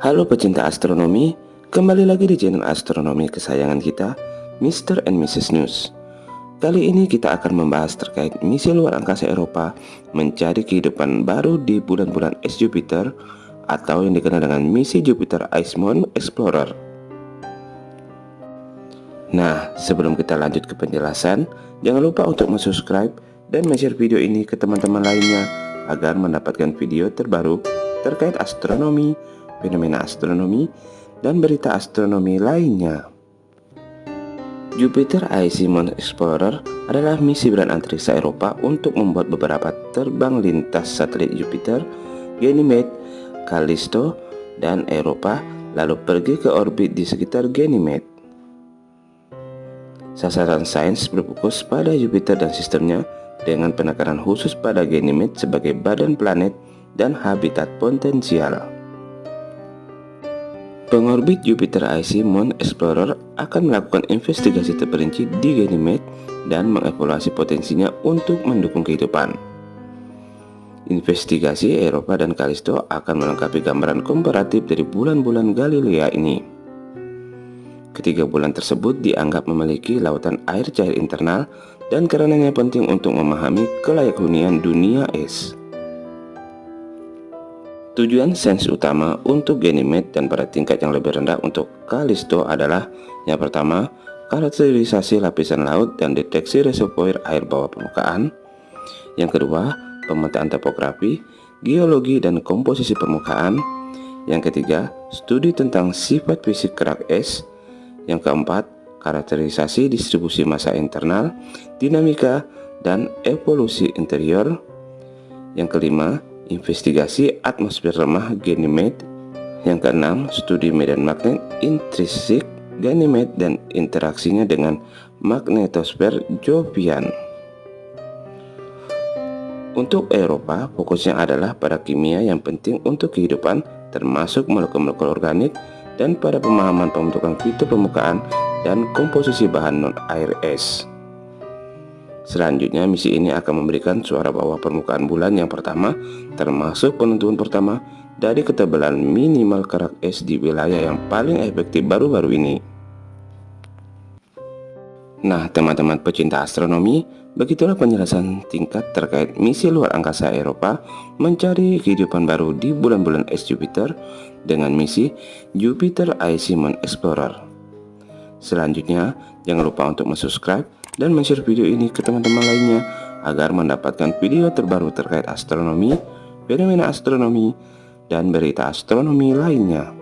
Halo pecinta astronomi, kembali lagi di channel astronomi kesayangan kita, Mr. and Mrs. News. Kali ini kita akan membahas terkait misi luar angkasa Eropa mencari kehidupan baru di bulan-bulan es Jupiter atau yang dikenal dengan misi Jupiter Ice Moon Explorer. Nah, sebelum kita lanjut ke penjelasan, jangan lupa untuk subscribe dan share video ini ke teman-teman lainnya agar mendapatkan video terbaru terkait astronomi, fenomena astronomi, dan berita astronomi lainnya. Jupiter Icy Moon Explorer adalah misi bulan antariksa Eropa untuk membuat beberapa terbang lintas satelit Jupiter, Ganymede, Callisto, dan Eropa lalu pergi ke orbit di sekitar Ganymede. Sasaran sains berfokus pada Jupiter dan sistemnya dengan penekanan khusus pada Ganymede sebagai badan planet dan habitat potensial. Pengorbit Jupiter Icy Moon Explorer akan melakukan investigasi terperinci di Ganymede dan mengevaluasi potensinya untuk mendukung kehidupan. Investigasi Eropa dan Callisto akan melengkapi gambaran komparatif dari bulan-bulan Galilea ini. Ketiga bulan tersebut dianggap memiliki lautan air cair internal dan karenanya penting untuk memahami kelayak hunian dunia es. Tujuan sains utama untuk Ganymede dan pada tingkat yang lebih rendah untuk Callisto adalah yang pertama, karakterisasi lapisan laut dan deteksi reservoir air bawah permukaan. Yang kedua, pemetaan topografi, geologi dan komposisi permukaan. Yang ketiga, studi tentang sifat fisik kerak es. Yang keempat, karakterisasi distribusi massa internal, dinamika, dan evolusi interior. Yang kelima, investigasi atmosfer lemah Ganymede. Yang keenam, studi medan magnet intrinsik Ganymede dan interaksinya dengan magnetosfer Jovian. Untuk Eropa, fokusnya adalah pada kimia yang penting untuk kehidupan, termasuk molekul-molekul organik, dan pada pemahaman pembentukan fitur permukaan dan komposisi bahan non-air es. Selanjutnya, misi ini akan memberikan suara bawah permukaan bulan yang pertama, termasuk penentuan pertama dari ketebalan minimal kerak es di wilayah yang paling efektif baru-baru ini. Nah, teman-teman pecinta astronomi, begitulah penjelasan tingkat terkait misi luar angkasa Eropa mencari kehidupan baru di bulan-bulan es Jupiter dengan misi Jupiter Icy Moon Explorer. Selanjutnya, jangan lupa untuk subscribe dan share video ini ke teman-teman lainnya agar mendapatkan video terbaru terkait astronomi, fenomena astronomi, dan berita astronomi lainnya.